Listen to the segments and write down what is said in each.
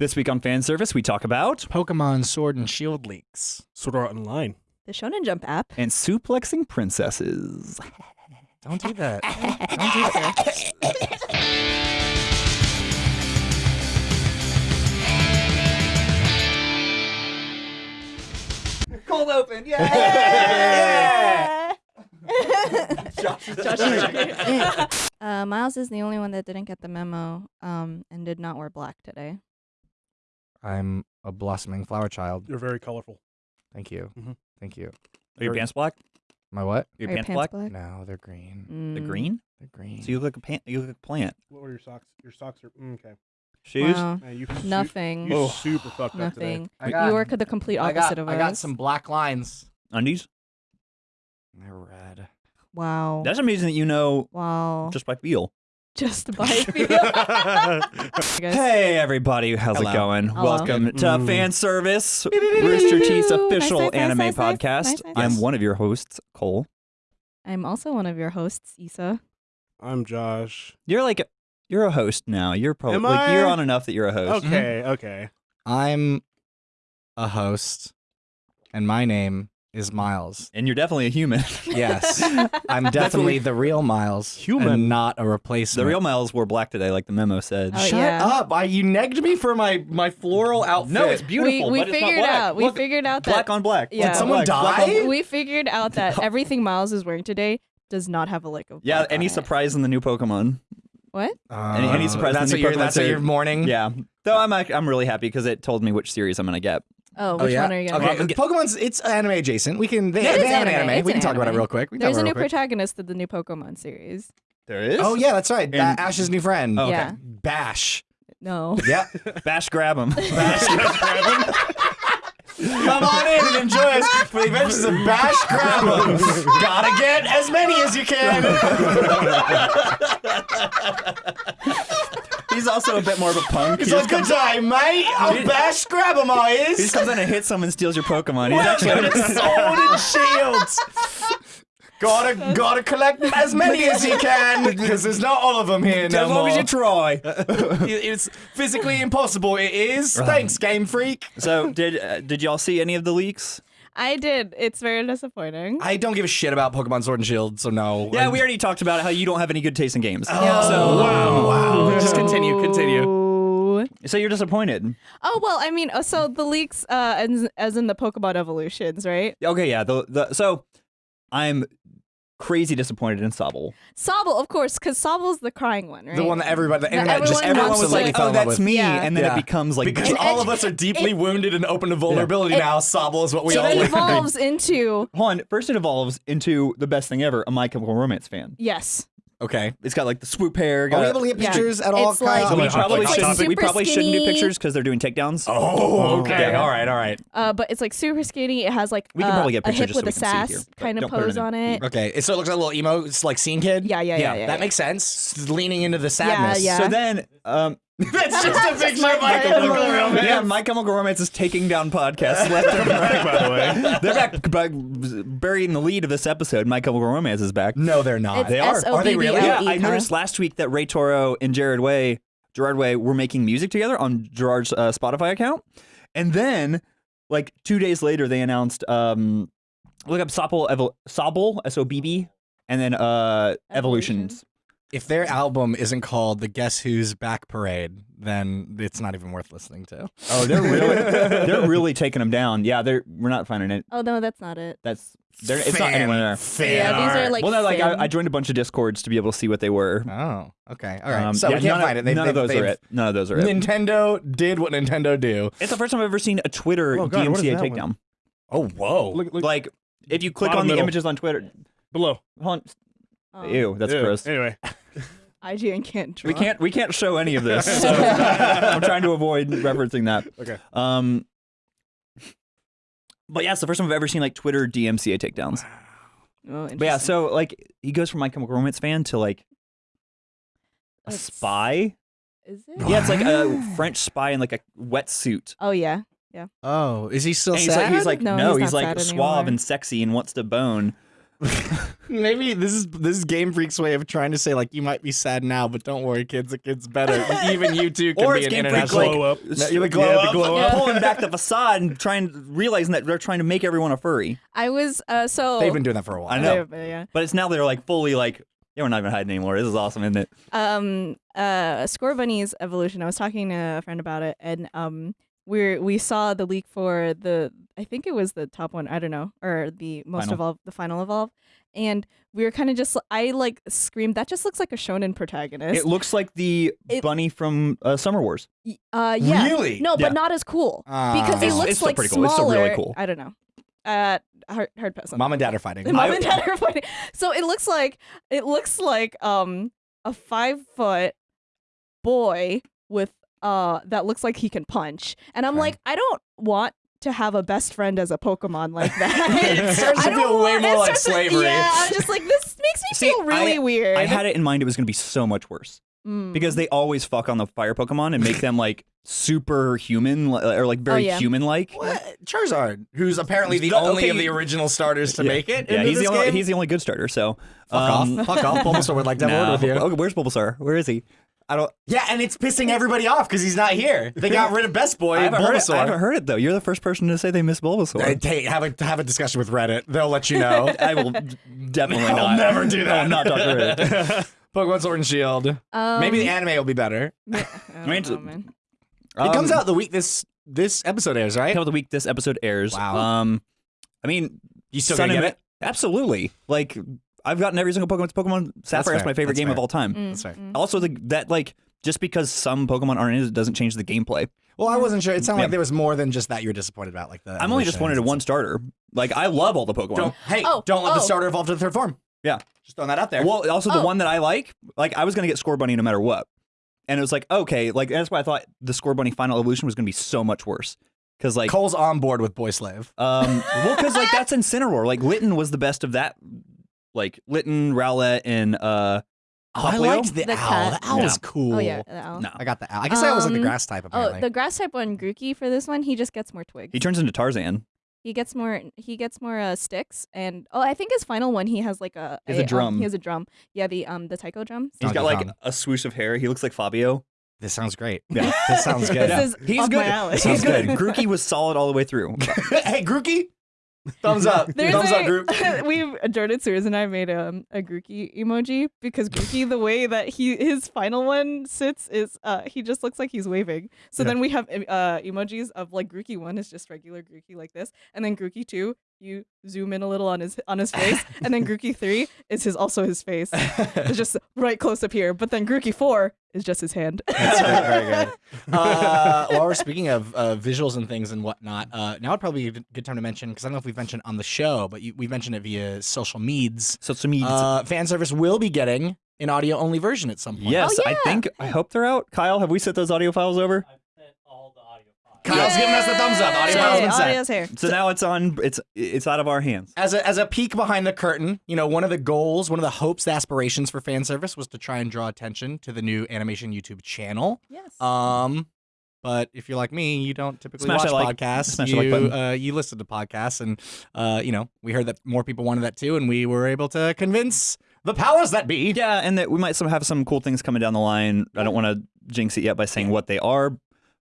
This week on fan service, we talk about Pokemon Sword and Shield leaks. Sword Art Online. The Shonen Jump app. and suplexing princesses. Don't do that. Don't do that. Cold open, yeah! uh, Miles is the only one that didn't get the memo um, and did not wear black today. I'm a blossoming flower child. You're very colorful. Thank you. Mhm. Thank you. Are your pants black? My what? Are your Are pants, black? No, they're green. The Mm. green? They're green. So you look like a pant. You look like a plant. What were your socks? Your socks are mm, okay. Shoes. Wow. Man, you su- Nothing. You Oh. super fucked up today. Nothing. I got- you work the complete I opposite got, of I got some black lines. Undies. They're red. Wow. That's amazing that you know wow. just by feel. Just by feel. Guys. Hey everybody, how's Hello. it going? Hello. Welcome to Mm. fan service, beep, beep, Rooster beep, Teeth's official Nice, nice, nice, anime nice, nice, podcast. nice, nice. I'm one of your hosts, Cole. I'm also one of your hosts, Yssa. I'm Josh. You're like you're a host now. You're probably Am like I? you're on enough that you're a host. Okay, okay. I'm a host, and my name is Miles. And you're definitely a human. Yes, I'm definitely the real Miles, Human. and not a replacement. the real Miles wore black today, like the memo said. Oh, Shut yeah. up! I, you negged me for my my floral outfit. No, it's beautiful. we we but it's not figured black. out. We Look, figured out that black on black. Yeah. Did someone black, black on- die? we figured out that everything Miles is wearing today does not have a lick of Yeah, black on any it. surprise in the new Pokemon? What? Any- any surprise Uh, That's in the you're. Pokemon That's what you're mourning. Yeah. Though I'm I'm really happy because it told me which series I'm gonna get. Oh, Oh which yeah. one are you gonna okay. get? Pokemon's it's anime adjacent. We can. They, they have an anime. anime. It's we an can talk about it real quick. We can There's talk a new quick. protagonist of the new Pokemon series. There is. Oh yeah, that's right. And- Ba- Ash's new friend. Oh, okay. Yeah. Bash. No. Yeah. Bash grab him. Come on in and enjoy us for the adventures of Bash Grabber. Gotta get as many as you can. He's also a bit more of a punk. It's he a just good comes, time, mate. I'll Bash Grabber my he just comes in and hits someone, steals your Pokemon. He's actually Welcome Sword and Shields. Gotta gotta collect as many as you can because there's not all of them here no as long as you try. it's physically impossible. It is. Thanks, Game Freak. so did uh, did y'all see any of the leaks? I did. It's very disappointing. I don't give a shit about Pokemon Sword and Shield, so no. Yeah, I'm- we already talked about how you don't have any good taste in games. Oh, wow, wow. Just continue, continue. So you're disappointed. Oh well, I mean, uh, so the leaks, uh, as, as in the Pokemon evolutions, right? Okay, yeah. The, the so I'm crazy disappointed in Sobble. Sobble, of course, because Sobble's the crying one, right? The one that everybody, the That internet just everyone Everyone was like, "Oh, that's me," Yeah. and then Yeah. it becomes like Because And- all and- of us are deeply wounded and open to vulnerability It- now. Sobble is what we it all live in. evolves into Hold on. First, it evolves into the best thing ever, a My Chemical Romance fan. yes. Okay. It's got like the swoop hair. Are we able to get Yeah. pictures at all? It's like- Kyle? we Hot- probably like shouldn't. We Super probably shouldn't do skinny. pictures because they're doing takedowns. Oh, okay. Yeah. All right, all right. Uh, but it's like super skinny. It has like We can uh, probably get a pictures hip just so with we a can see it sass here, but kind of don't put it pose in on it. Okay. So it looks like a little emo, it's like scene kid. Yeah, yeah, yeah, Yeah, yeah. That yeah. makes sense. Leaning into the sadness. yeah. So then, um, That's just a picture of My Michael Chemical Chemical Romance. yeah, My Chemical Romance is taking down podcasts left and right. By the way. They're back, back, burying the lead of this episode. My Chemical Romance is back. No, they're not. It's They are. Are they really? Yeah, S-O-B-B-L-E, I noticed last week that Ray Toro and Jared Way, Gerard Way, were making music together on Gerard's uh, Spotify account, and then like two days later, they announced um, look up Sobble, Evol- Sobble, S O B B, and then uh, Evolutions. If their album isn't called the Guess Who's Back Parade, then it's not even worth listening to. Oh, they're really they're really taking them down. Yeah, they're we're not finding it. Oh no, that's not it. That's they're, it's not anywhere there. Fan yeah, these art. are like. well, no, like I, I joined a bunch of discords to be able to see what they were. Oh, okay. All right. Um, so yeah, we can't find of, it. They, none they, of those are it. None of those are it. Nintendo did what Nintendo do. It's the first time I've ever seen a Twitter Oh, God, DMCA takedown. one? Oh, whoa. Look, look Like if you click on the middle. images on Twitter, below. hold Oh. Ew, that's Ew. gross. Anyway, IGN can't draw. We can't we can't show any of this. So I'm trying to avoid referencing that. okay. Um, but yeah, it's the first time I've ever seen like Twitter DMCA takedowns. Oh, But yeah, so like he goes from My Chemical Romance fan to like a It's- spy. Is it? Yeah, it's like a French spy in like a wetsuit. Oh yeah. Yeah. Oh, is he still And he's sad? like he's like No, no, he's he's, like suave anymore. and sexy and wants to bone. Maybe this is this is Game Freak's way of trying to say like you might be sad now, but don't worry, kids. It gets better. Even you too can Or be an Game Freak, international. like, Glow up. No, you're the glow yeah, up. the glow Yeah. up. pulling back the facade and trying to realizing that they're trying to make everyone a furry. I was uh so They've been doing that for a while. I know. Yeah. But it's now they're like fully like, yeah, we're not even hiding anymore. This is awesome, isn't it? um uh Scorbunny's evolution i was talking to a friend about it and um we're we saw the leak for the i think it was the top one i don't know or the most Final. evolved the final evolve and we were kind of just i like screamed that just looks like a shonen protagonist It looks like the It- bunny from uh, Summer Wars. Uh yeah Really? no Yeah. but not as cool Ah. because he looks it's still like pretty cool. It's still smaller really cool. i don't know uh hard hard pass on Mom and dad are fighting. Mom I- and dad are fighting. So it looks like it looks like um a five foot boy with uh that looks like he can punch. And I'm Okay. like, I don't want to have a best friend as a Pokemon like that. It starts to I don't feel way want- more it like starts to- slavery. yeah, I'm just like this makes me See, feel really I- weird. I had it in mind it was going to be so much worse Mm. because they always fuck on the fire Pokemon and make them like super human or like very yeah. human like. Charizard, who's apparently the The- only okay. of the original starters to Yeah. make it. Yeah, he's the only he's the only good starter. So Fuck um, off. Fuck off. Bulbasaur would like to have a nah. word with you. Okay, where's Bulbasaur? Where is he? I don't. Yeah, and it's pissing everybody off because he's not here. They got rid of Best Boy, I haven't, heard it, I haven't heard it though. You're the first person to say they miss Bulbasaur. Hey, hey, have a have a discussion with Reddit. They'll let you know. I will definitely I'll not. never do that. I will not talk to Reddit. Pokemon Sword and Shield. um, Maybe the anime will be better. I I mean, know, man. it comes Um, out the week this this episode airs, right? How the week this episode airs. Wow. Um, I mean, You still gonna and get it? Absolutely. Like I've gotten every single Pokemon. Pokemon Sapphire is fair. my favorite That's game fair. of all time. Mm, That's right. mm. Also, the that like just because some Pokemon aren't in it doesn't change the gameplay. Well, I wasn't sure. It sounded Yeah. like there was more than just that you were disappointed about. Like the I'm only just evolutions wanted a and one starter. Like I love all the Pokemon. Don't hey, Oh, don't let the oh. starter evolve to the third form. Yeah. Just throwing that out there. Well, also the Oh. one that I like, like I was gonna get Scorbunny no matter what, and it was like okay, like that's why I thought the Scorbunny final evolution was gonna be so much worse because like Cole's on board with Boy Slave. um well because like that's Incineroar. Like Litten was the best of that. Like Litten, Rowlet, and uh. Oh, I liked the, The owl. cat. The owl Yeah. was cool. Oh yeah. the owl. No, I got the owl. I guess I always like the Um, grass type. Apparently. Oh, the grass type one, Grookey. For this one, he just gets more twigs. he turns into Tarzan. He gets more. He gets more uh, sticks, and oh, I think his final one, he has like a. He has a um, drum. he has a drum. Yeah, the um the taiko drum. He's got like Kong. a swoosh of hair. He looks like Fabio. this sounds great. Yeah. this sounds good. This is He's good. my alley. He's Sounds good. good. Grookey was solid all the way through. hey, Grookey. Thumbs up. There's Thumbs a, up, Grook. we've Jordan Sears and I made um, a Grookey emoji because Grookey, the way that he his final one sits is uh he just looks like he's waving. So Yeah. then we have uh emojis of like Grookey one is just regular Grookey like this, and then Grookey two you zoom in a little on his on his face, and then Grookey three is his also his face. It's just right close up here, but then Grookey four is just his hand. That's very, very good. Uh, while we're speaking of uh, visuals and things and whatnot, uh, now would probably be a good time to mention because I don't know if we've mentioned on the show, but you, we've mentioned it via social meds. So to me, Uh, fan service will be getting an audio only version at some point. yes, Oh, I think. I hope they're out. Kyle, have we sent those audio files over? Kyle's giving us the thumbs up. Audio Yay, files been sent. audio's here. So now it's on. It's it's out of our hands. As a, as a peek behind the curtain, you know, one of the goals, one of the hopes, the aspirations for fan service was to try and draw attention to the new animation YouTube channel. Yes. Um, but if you're like me, you don't typically Smash watch like- podcasts. smash you like uh, you listen to podcasts, and uh, you know, we heard that more people wanted that too, and we were able to convince the powers that be. Yeah, and that we might some have some cool things coming down the line. I don't want to jinx it yet by saying what they are.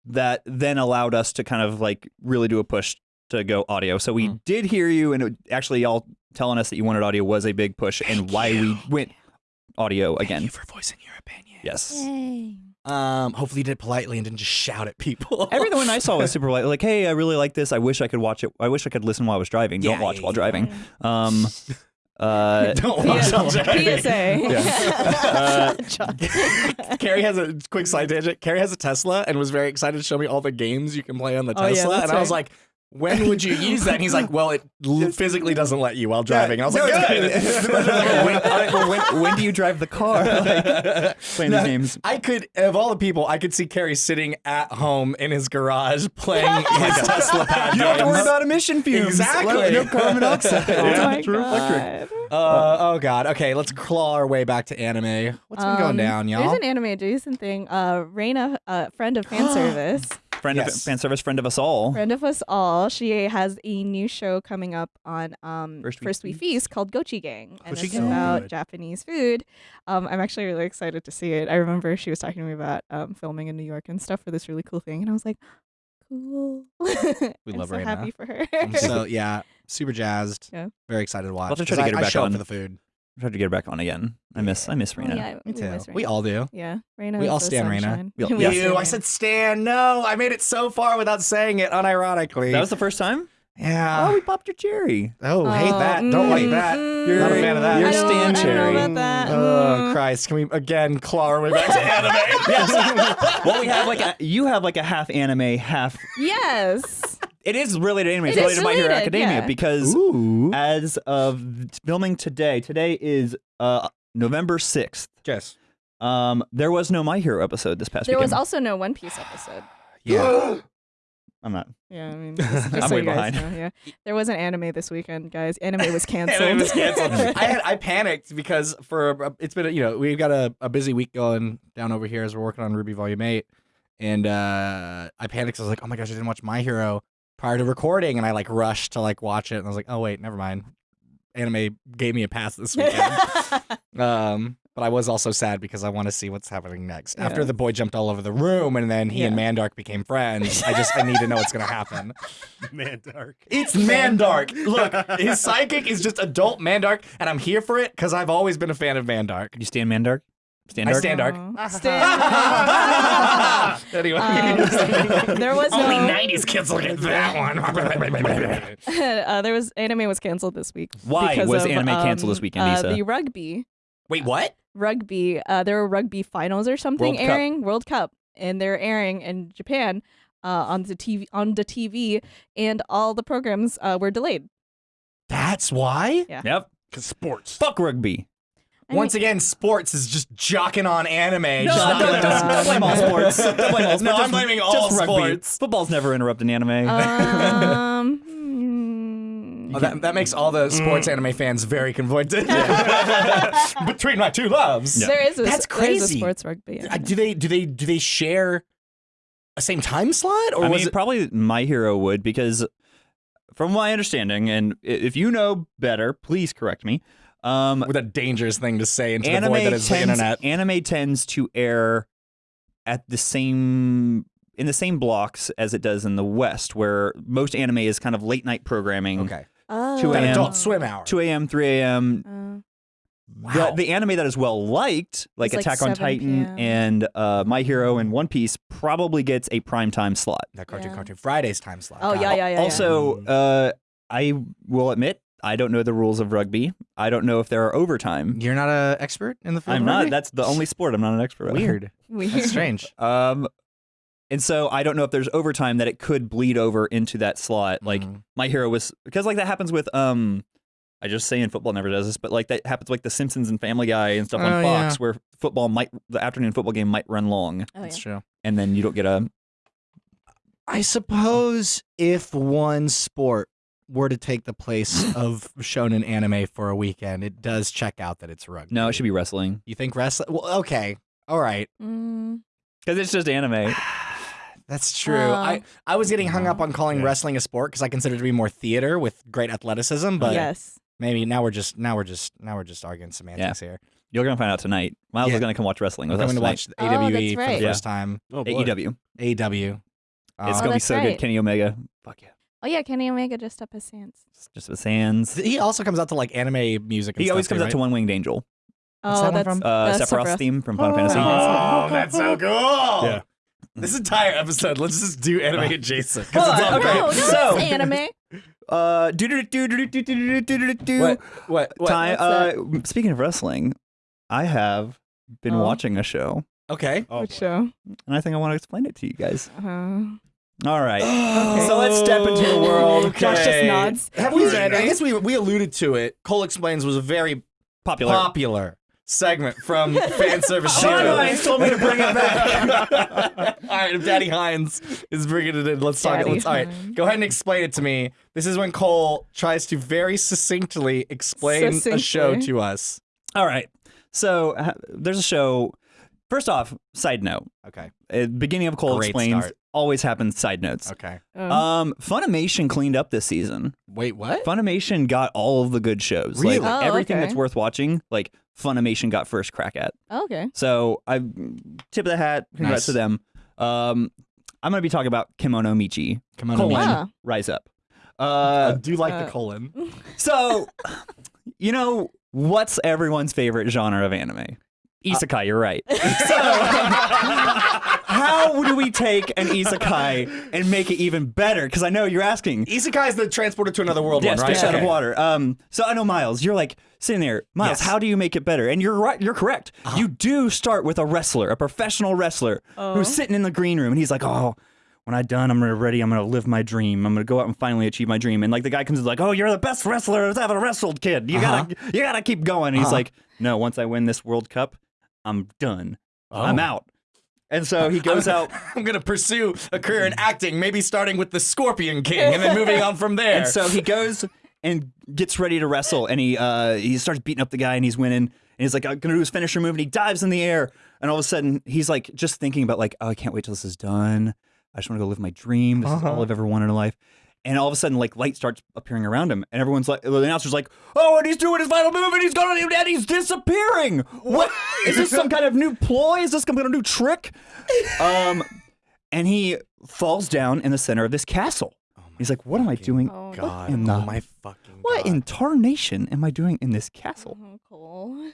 That then allowed us to kind of like really do a push to go audio. So we Mhm. did hear you, and it, actually, y'all telling us that you wanted audio was a big push, and why we went audio Thank again. you for voicing your opinion. Yes. Yay. Um, hopefully you did it politely and didn't just shout at people. Everyone I saw was super like, like, hey, I really like this. I wish I could watch it. I wish I could listen while I was driving. Don't watch yeah, while yeah. driving. Um, uh, don't watch PSA. on driving. PSA. John. Kerry has a quick side tangent. Kerry has a Tesla and was very excited to show me all the games you can play on the Oh, yeah, Tesla. that's and I was like, when would you use that? And he's like, well, it l- physically doesn't let you while driving. And I was like, it's good. when, when, when do you drive the car? Like, playing these games. I could, of all the people, I could see Kerry sitting at home in his garage playing his Tesla pad You don't have to worry games. about emission fumes. Exactly. No carbon monoxide. Oh my True electric. God. Uh, oh God. Okay, let's claw our way back to anime. What's been going Um, down, y'all? There's an anime adjacent thing. Uh, Raina, uh, friend of fan service. Friend of fan service, friend of us all. friend of us all. She has a new show coming up on um, First First, We We Feast called Gochi Gang, and Gochi it's Gang. about Good. Japanese food. Um, I'm actually really excited to see it. I remember she was talking to me about um, filming in New York and stuff for this really cool thing, and I was like, cool. We I'm love so Raina. happy for her. I'm so yeah, super jazzed. Yeah. Very excited to watch. have to try to get her I, I back show on. for the food. Try to get her back on again. I miss I miss Oh, Rena. yeah, Me we too. miss We all do. Yeah, Raina. We is all the stand Raina. sunshine. We all- We yeah. all stand I said Stan. No, I made it so far without saying it unironically. That was the first time? Yeah. oh, we popped your cherry. Oh, hate that. Don't like that. You're Not a fan of that. You're I don't, Stan I don't Cherry. know about that. Oh Mm. Christ! Can we again claw our way back to anime? yes. well, we have like a you have like a half anime, half. Yes. It is related to anime. It's It related is to My Hero Academia yeah. because Ooh. as of filming today, today is uh November sixth. Yes. Um, there was no My Hero episode this past There was also no One Piece episode. Yeah. I'm not. Yeah, I mean, just, just I'm so way you guys behind. know, yeah, there was an anime this weekend, guys. Anime was canceled. Anime was canceled. I had I panicked because for it's been a, you know we've got a, a busy week going down over here as we're working on RWBY Volume Eight, and uh, I panicked. 'cause I was like, oh my gosh, I didn't watch My Hero prior to recording, and I like rushed to like watch it, and I was like, oh wait, never mind. Anime gave me a pass this weekend. Um, but I was also sad because I want to see what's happening next. After the boy jumped all over the room, and then he and Mandark became friends. I just I need to know what's gonna happen. Man, dark. It's Mandark. Look, his psychic is just adult Mandark, and I'm here for it because I've always been a fan of Mandark. You stand Mandark? Stand I Dark? stand dark. Aw. Stand- anyway, Um, there was only no- '90s kids will get that one. uh, there was anime was canceled this week. Why was of, anime canceled this um, weekend, uh, Yssa? The rugby, Wait, what? rugby. Uh, there were rugby finals or something World Cup. airing World Cup, and they're airing in Japan uh, on the TV on the TV, and all the programs uh, were delayed. That's why. Yep. Cause sports. Fuck rugby. I Once mean- again, sports is just jocking on anime. No, just not don't, letting don't, don't blame all sports. Don't blame all sports. No, I'm blaming all just rugby. sports. Football's never interrupting anime. um, hmm. Oh, that, that makes all the sports anime fans very conflicted. Between my two loves. Yeah. There is a That's there is a crazy. sports rugby. Uh, anime. do they do they do they share a same time slot or I was mean, it probably My Hero would because, from my understanding, and if you know better, please correct me. Um, with a dangerous thing to say into the anime void that is the internet? anime tends to air at the same in the same blocks as it does in the West, where most anime is kind of late night programming. Okay, Oh. 2 a.m. Adult Swim hour. 2 a.m., 3 a.m. Uh, Wow. The, the anime that is well liked, like It's like Attack on Titan p.m.. and uh, My Hero and One Piece, probably gets a prime time slot. that cartoon, Yeah. cartoon Fridays time slot. Oh, yeah, yeah, yeah. also, Mm. uh, I will admit I don't know the rules of rugby. I don't know if there are overtime. You're not an expert in the field. I'm not. rugby? That's the only sport I'm not an expert. weird. Weird. That's strange. Um, and so I don't know if there's overtime that it could bleed over into that slot. Like Mhm. my hero was because like that happens with um, I just say in football never does this, but like that happens like The Simpsons and Family Guy and stuff Oh, on Fox yeah. where football might the afternoon football game might run long Oh, that's yeah. true. and then you don't get a I suppose if one sport were to take the place of shonen anime for a weekend, it does check out that it's rugby. no. It should be wrestling You think wrestling? Well, okay, all right. Mm, because it's just anime. That's true. Uh, I, I was getting hung up on calling Yeah. wrestling a sport because I consider it to be more theater with great athleticism. But yes. maybe now we're just now we're just now we're just arguing semantics here. You're gonna find out tonight. Miles Yeah. is gonna come watch wrestling I'm with us coming to tonight. watch the Oh, AWE for the Yeah. first time. Oh boy. AEW. AEW. It's Oh, gonna be that's so good. Kenny Omega. Fuck yeah. Oh yeah, Kenny Omega dressed up as Sans. Just with hands. He also comes out to like anime music. And He always comes too, out to? One Winged Angel. What's oh, that one that's from? Uh, that's Sephiroth's Sephiroth. theme from Final Oh. Fantasy. Oh, that's so cool. Yeah. This entire episode, let's just do anime adjacent. 'cause Hold it's on, all okay. great. No, no, So- it's anime. Uh, do do do do do do do do do do. What? What? What? Time. What's Uh, speaking of wrestling, I have been Oh. watching a show, Okay. Oh, Which boy. show? and I think I want to explain it to you guys. Uh, All right. Okay. So let's step into the world. Josh just Okay. nods. Have we? He's ready. I guess we we alluded to it. Cole explains was a very Popular. popular segment from fan service. Sean Hines told me to bring it back. all right, if Daddy Hines is bringing it in, let's talk. Daddy Let's, all right, go ahead and explain it to me. This is when Cole tries to very succinctly explain a show to us. All right. So uh, there's a show. First off, side note. Okay. At beginning of Cole Great explains start. Always happens side notes. Okay. Um, Um, Funimation cleaned up this season. Wait, what? Funimation got all of the good shows. Really? Like Oh, everything that's worth watching, like Funimation got first crack at. okay. So I tip of the hat, congrats Nice. to them. Um, I'm gonna be talking about Kemono Michi. Come Colon, Ah. Rise Up. I Uh, do like uh, the colon. so you know what's everyone's favorite genre of anime? Isekai, you're right. So, how do we take an isekai and make it even better? Because I know you're asking. Isekai is the transporter to another world Yes, one, right? fish out of water. Um, so I know Miles, you're like sitting there, Miles. Yes. How do you make it better? And you're right. You're correct. Uh-huh. You do start with a wrestler, a professional wrestler, Oh. who's sitting in the green room, and he's like, "Oh, when I'm done, I'm ready. I'm gonna live my dream. I'm gonna go out and finally achieve my dream." And like the guy comes in like, "Oh, you're the best wrestler who's ever wrestled, kid. You gotta, you gotta keep going." And he's Uh-huh. like, "No, once I win this World Cup, I'm done. Oh. I'm out." And so he goes out. I'm gonna pursue a career in acting, maybe starting with the Scorpion King and then moving on from there. And so he goes and gets ready to wrestle, and he uh, he starts beating up the guy, and he's winning. And he's like, I'm gonna do his finisher move, and he dives in the air. And all of a sudden, he's like, just thinking about like, oh, I can't wait till this is done. I just want to go live my dream. This is all Uh-huh. I've ever wanted in life. And all of a sudden, like light starts appearing around him, and everyone's like, the announcer's like, "Oh, and he's doing his final move, and he's going, and he's disappearing. What is this? Some kind of new ploy? Is this some kind of new trick?" Um, and he falls down in the center of this castle. He's like, "What am I doing? Oh, God, in oh my fucking What God. in tarnation am I doing in this castle? Oh, Cole.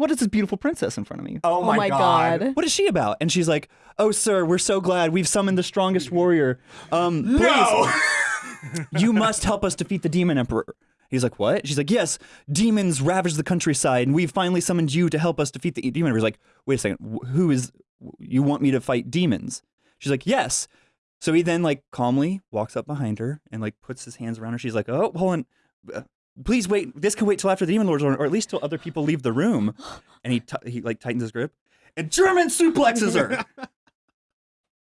What? What is this beautiful princess in front of me? Oh my, my God. God. What is she about?" And she's like, "Oh, sir, we're so glad we've summoned the strongest warrior. Um, please, No. you must help us defeat the demon emperor." He's like, "What?" She's like, "Yes, demons ravage the countryside, and we've finally summoned you to help us defeat the demon emperor." He's like, "Wait a second, who is? You want me to fight demons?" She's like, "Yes." So he then like calmly walks up behind her and like puts his hands around her. She's like, "Oh, hold on, Uh, please wait. This can wait till after the demon lords, or, or at least till other people leave the room." And he t- he like tightens his grip and German suplexes her.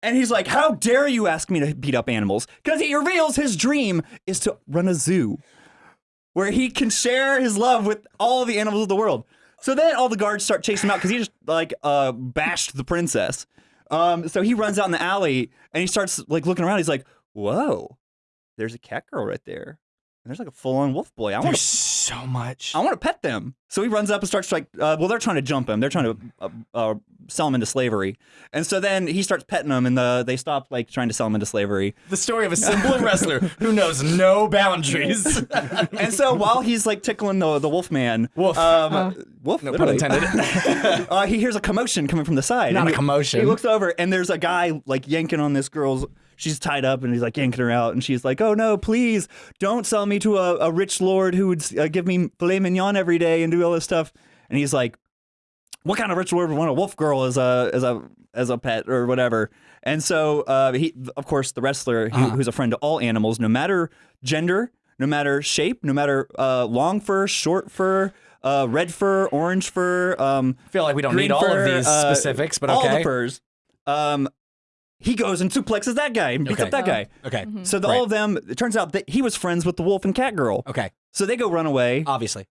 and he's like, "How dare you ask me to beat up animals?" Because he reveals his dream is to run a zoo where he can share his love with all the animals of the world. So then all the guards start chasing him out because he just like uh, bashed the princess. Um, so he runs out in the alley and he starts like looking around. He's like, "Whoa, there's a cat girl right there, and there's like a full-on wolf boy. I want There's to, so much. I want to pet them." So he runs up and starts like, uh, well, they're trying to jump him. They're trying to uh, uh, sell him into slavery, and so then he starts petting them, and the, they stop like trying to sell him into slavery. The story of a simple wrestler who knows no boundaries. and so while he's like tickling the the wolf man, Wolf. um, Uh. wolf, No pun literally. intended. uh, he hears a commotion coming from the side. Not and a he- commotion. He looks over and there's a guy like yanking on this girl's. She's tied up and he's like yanking her out, and she's like, "Oh no, please don't sell me to a, a rich lord who would uh, give me filet mignon every day and do all this stuff." And he's like, "What kind of rich lord would want a wolf girl as a as a as a pet or whatever?" And so uh, he, of course, the wrestler who, Uh-huh. who's a friend to all animals, no matter gender, no matter shape, no matter uh, long fur, short fur. Uh, red fur, orange fur, um, I feel like we don't need all of these uh, specifics, but okay. all the furs. Um, he goes and suplexes that guy and beats Okay. up that guy. Okay. Mhm. So the, Right. all of them, it turns out that he was friends with the wolf and cat girl. Okay. So they go run away, Obviously.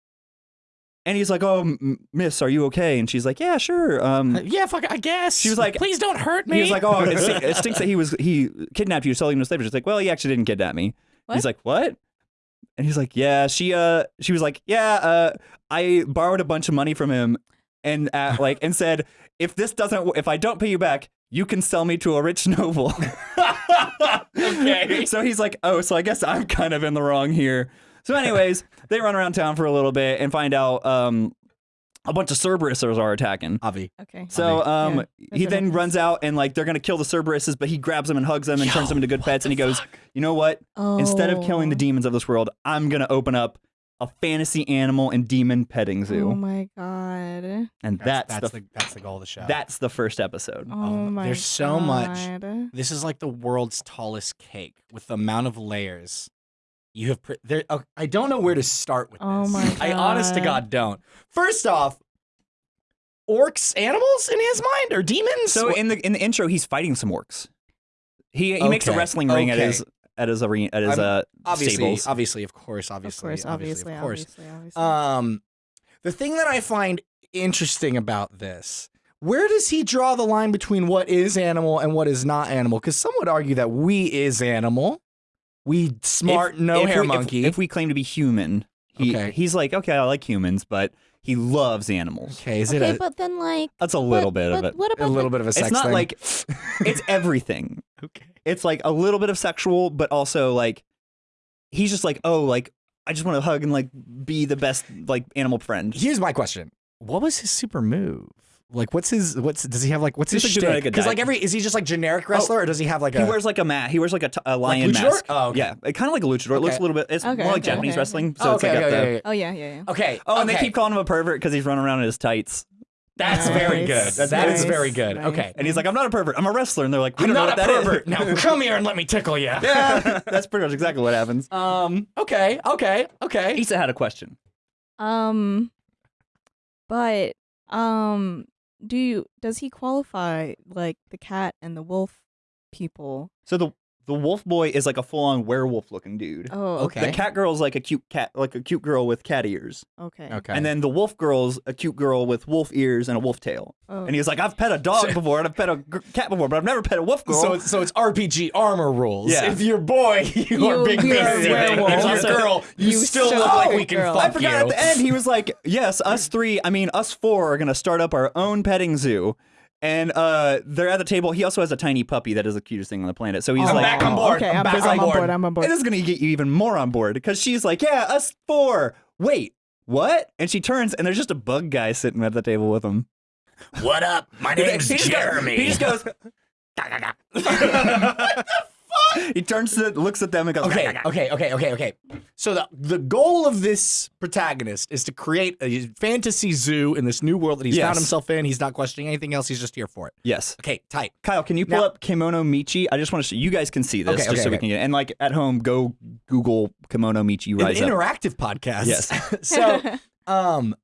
and he's like, "Oh, miss, are you okay?" And she's like, "Yeah, sure." Um, Yeah, fuck, I guess. She was like- please don't hurt me. he was like, "Oh, it, stink- it stinks that he was he kidnapped you, selling you to slavery." She's like, "Well, he actually didn't kidnap me." What? He's like, "What?" And he's like, "Yeah, she uh she was like, "Yeah, uh I borrowed a bunch of money from him and uh, like and said, "If this doesn't if I don't pay you back, you can sell me to a rich noble." okay. so he's like, "Oh, so I guess I'm kind of in the wrong here." So anyways, they run around town for a little bit and find out um a bunch of Cerberuses are attacking. Avi. Okay. So um, Yeah, he then happens. runs out and like they're gonna kill the Cerberuses, but he grabs them and hugs them and turns them into good pets. And he goes, "You know what? Instead of killing the Oh. demons of this world, I'm gonna open up a fantasy animal and demon petting zoo." Oh my god. and That's, that's, that's the, the, that's the goal of the show. that's the first episode. Oh, Oh, my there's so much. This is like the world's tallest cake with the amount of layers you have. Pre- there, oh, I don't know where to start with Oh this. my I honest to God. God don't. First off, orcs, animals in his mind or demons? So in the in the intro, he's fighting some orcs. He he makes a wrestling ring at his at his arena at his I'm- uh obviously, stables. obviously, of course, obviously, of course, obviously, of course. obviously, obviously. Um, the thing that I find interesting about this, where does he draw the line between what is animal and what is not animal? Because some would argue that we is animal. We smart If- no if hair we, if- monkey. If, we claim to be human, he, Okay. he's like, okay, I like humans, but he loves animals. okay, is it okay, a, but then like That's a little but- bit of but it. What a little the, bit of a sex It's not thing? like it's everything. okay. It's like a little bit of sexual, but also like he's just like, oh, like I just want to hug and like be the best like animal friend. Here's my question: What was his super move? Like, what's his? What's does he have? Like, what's He's his like shtick? Because like every is he just like generic wrestler, or does he have like He a? wears like a mat. He wears like a, t- a lion luchador? mask. Oh, okay. Yeah, kind of like a luchador. It looks a little bit. It's Okay, more like okay, Japanese okay. wrestling. So Oh, it's okay, like got okay, the. okay, okay. Oh yeah, yeah, yeah. Okay. Oh, and they keep calling him a pervert because he's running around in his tights. That's very good. Nice, That is nice, very good. nice. Okay. And he's like, I'm not a pervert. I'm a wrestler. And they're like, we I'm don't not know a what that is. pervert. now come here and let me tickle you. yeah, that's pretty much exactly what happens. Um. Okay. Okay. Okay. Yssa had a question. Um, but um, do you does he qualify like the cat and the wolf people? So the the wolf boy is like a full on werewolf looking dude. Oh, Okay. The cat girl's like a cute cat, like a cute girl with cat ears. okay. Okay. And then the wolf girl's a cute girl with wolf ears and a wolf tail. Oh. And he's like, I've pet a dog before and I've pet a g- cat before, but I've never pet a wolf girl. So it's, so it's RPG armor rules. Yeah. If you're boy, you, are You- big you're a fancy. werewolf. If you're Also- girl, you, You still still look like we a can girl. fuck I forgot you. at the end he was like, "Yes, us three. I mean, us four are gonna start up our own petting zoo." And uh, they're at the table. He also has a tiny puppy that is the cutest thing on the planet. So he's I'm like, back on board. Okay, I'm I'm, back I'm on on board. board. I'm on board. And this is gonna get you even more on board because she's like, "Yeah, us four. Wait, what?" And she turns, and there's just a bug guy sitting at the table with him. What up? My name's Jeremy. He just goes- he just goes. he turns to looks at them and goes. Okay, okay, okay, okay, okay. So the the goal of this protagonist is to create a fantasy zoo in this new world that he's found himself in. He's not questioning anything else. He's just here for it. Yes, Okay, tight. Kyle, can you pull Now- up Kemono Michi? I just want to show you guys can see this Okay, just okay, so we can get and like at home go Google Kemono Michi An Rise Up. interactive podcast. Yes. so, um,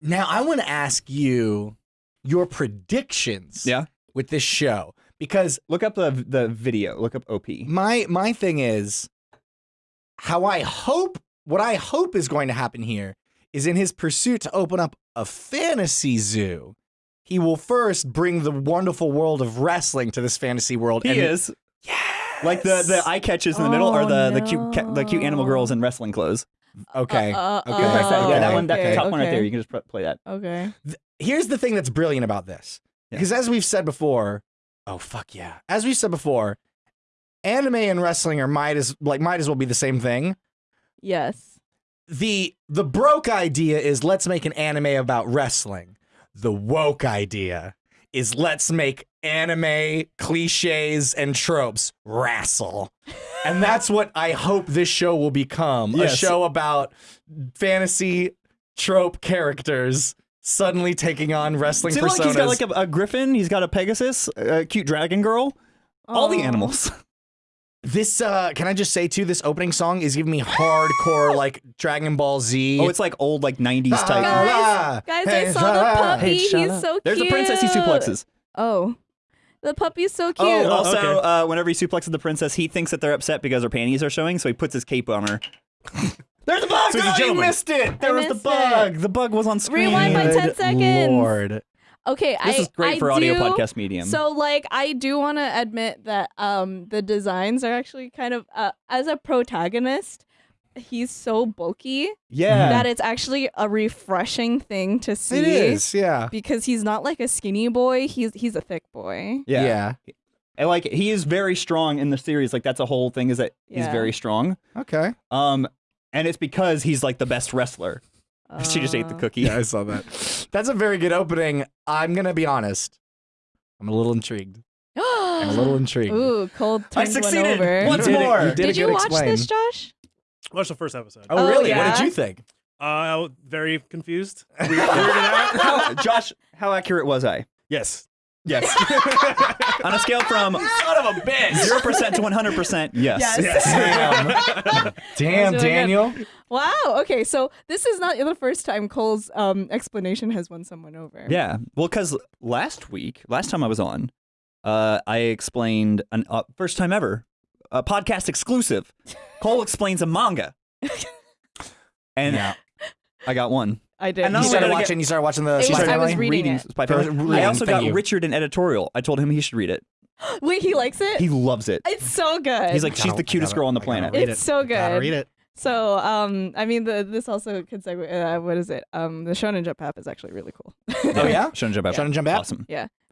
now I want to ask you your predictions. Yeah. With this show because Look up the the video. Look up OP. my my thing is how I hope what I hope is going to happen here is in his pursuit to open up a fantasy zoo. He will first bring the wonderful world of wrestling to this fantasy world. He and is Yes. like the the eye catches in the middle are Oh, the the cute the cute animal girls in wrestling clothes. Okay. Uh, uh, Okay. Press that- uh, yeah, that one, that okay, top one right there. You can just play that. Okay. Here's the thing that's brilliant about this. Yeah. Because as we've said before, oh fuck yeah. As we've said before, anime and wrestling are might as like might as well be the same thing. Yes. the the broke idea is let's make an anime about wrestling. The woke idea is let's make anime cliches and tropes wrestle. And that's what I hope this show will become. A show about fantasy trope characters suddenly taking on wrestling See, personas. like he's got like a, a griffin. He's got a Pegasus, a cute dragon girl. All the animals. this uh can I just say too this opening song is giving me hardcore like Dragon Ball Z. Oh, it's like old like '90s type. Ah, Guys, hey, I saw shut the puppy. Hey, He's up. so cute. There's the princess he suplexes. Oh, the puppy's so cute. Oh, also, okay. uh, whenever he suplexes the princess, he thinks that they're upset because her panties are showing, so he puts his cape on her. There's a bug! So oh, you missed it! There was the missed bug! The bug was on screen. Rewind by 10 seconds. Lord. Okay, This I, is great I for audio do- podcast medium. So, like, I do want to admit that um the designs are actually kind of uh, as a protagonist, he's so bulky yeah. that it's actually a refreshing thing to see. It is, yeah. because he's not like a skinny boy. He's he's a thick boy. yeah. And like he is very strong in the series. Like that's a whole thing is that he's very strong. Okay. Um, and it's because he's like the best wrestler. she just ate the Uh, cookie. Yeah, I saw that. That's a very good opening. I'm gonna be honest. I'm a little intrigued. I'm a little intrigued. Ooh, cold I turned one succeeded. over. Once You more. you did, Did you watch explain. this, Josh? Watch the first episode. Oh, Oh, really? What did you think? Uh, I was very confused. Weird- weirded out. How, Josh, how accurate was I? Yes. Yes. On a scale from Son of a bitch! zero percent to one hundred percent, yes. Yes. Damn. Damn, That's really good. Daniel. Wow. Okay, so this is not the first time Cole's um, explanation has won someone over. Yeah. Well, because last week, last time I was on, uh, I explained an uh, first time ever, a podcast exclusive. Cole explains a manga, and Yeah. I got one. I did. And not You started did I get- watching. You started watching the It was- Spy I was Family? reading reading it. Spy Or Family. reading, I also thank got you. Richard in editorial. I told him he should read it. Wait, he likes it. He loves it. it's so good. He's like, I she's gotta- the cutest gotta- girl on the planet. it's it. so good. Gotta read it. So, um, I mean, the this also could segue. Uh, what is it? Um, the Shonen Jump app is actually really cool. Oh yeah. Shonen Jump app. Shonen Jump app? Awesome.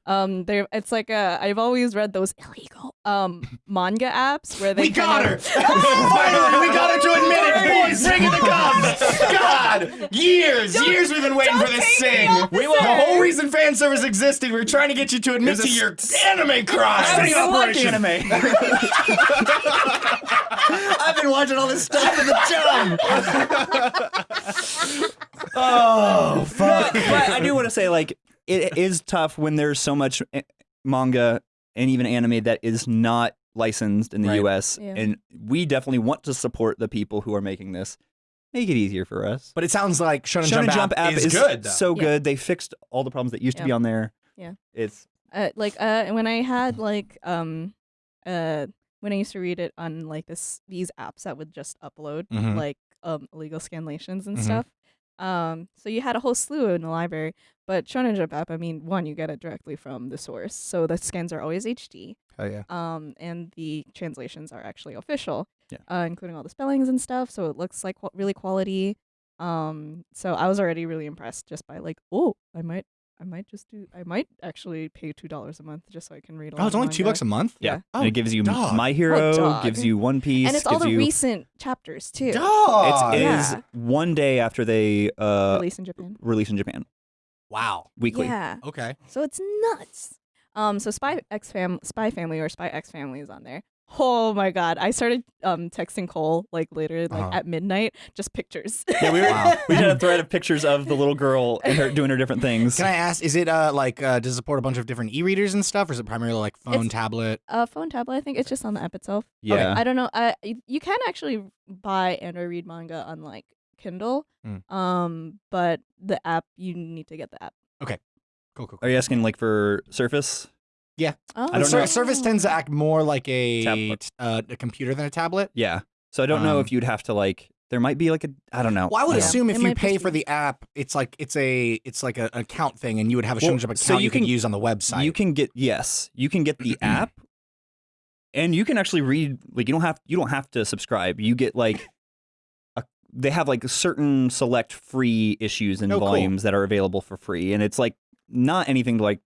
Um, there, it's like a. I've always read those illegal um manga apps where they. We got kind her! of- Finally, we got her to admit it, boys! Bring in the guns! God! Years, years we've been waiting for this thing. the We will. The whole reason fan service existed, we were trying to get you to admit It to was a your anime crimes. Sting operation. anime. I've been watching all this stuff in the gym. Oh, fuck. but I do want to say, like, it is tough when there's so much eh, manga and even anime that is not licensed in the Right. U.S. Yeah. And we definitely want to support the people who are making this. Make it easier for us. But it sounds like Shonen, Shonen Jump, app, is, good. Though. so Yeah. good. They fixed all the problems that used to be on there. Yeah. It's uh, like uh when I had like um uh when I used to read it on like this these apps that would just upload Mhm. like um illegal scanlations and Mhm. stuff. Um so you had a whole slew in the library, but Shonen Jump app, I mean, one you get it directly from the source, so the scans are always HD. Oh yeah. Um and the translations are actually official. Yeah. Uh, including all the spellings and stuff, so it looks like qu- really quality. Um so I was already really impressed just by like, oh, I might I might just do I might actually pay two dollars a month just so I can read. A Oh, it's only two bucks a month. yeah. Yeah. And Oh, it gives you dog. My Hero, dog. gives you One Piece, and it's all gives the you. recent chapters too. Dog. It's, it is Yeah. one day after they uh, Released in Japan. release in Japan wow. weekly. Yeah. Okay. So it's nuts. Um so Spy X fam Spy Family or Spy X Family is on there. Oh my god. I started um texting Cole like later like Uh-huh. at midnight just pictures. Yeah, we were. Wow. We had a thread of pictures of the little girl and her doing her different things. Can I ask? Is it uh like uh, does it support a bunch of different e-readers and stuff, or is it primarily like phone, It's- tablet? uh phone tablet, I think it's just on the app itself. yeah. I don't know. Uh, you can actually buy and or read manga on like Kindle. Mm. Um, but the app you need to get the app. Okay. Cool, cool. Are you asking like for Surface? Oh, I don't know. Surface tends to act more like a uh, a computer than a tablet. Yeah. So I don't know Um, if you'd have to like. There might be like a. I don't know. Well, I would Yeah. assume if It you pay for the app, it's like it's a it's like a, an account thing, and you would have a Well, Shonen Jump account so you, you can- use on the website. You can get yes, you can get the app, and you can actually read. Like you don't have you don't have to subscribe. You get like. A, they have like certain select free issues and Oh, cool. volumes that are available for free, and it's like not anything to like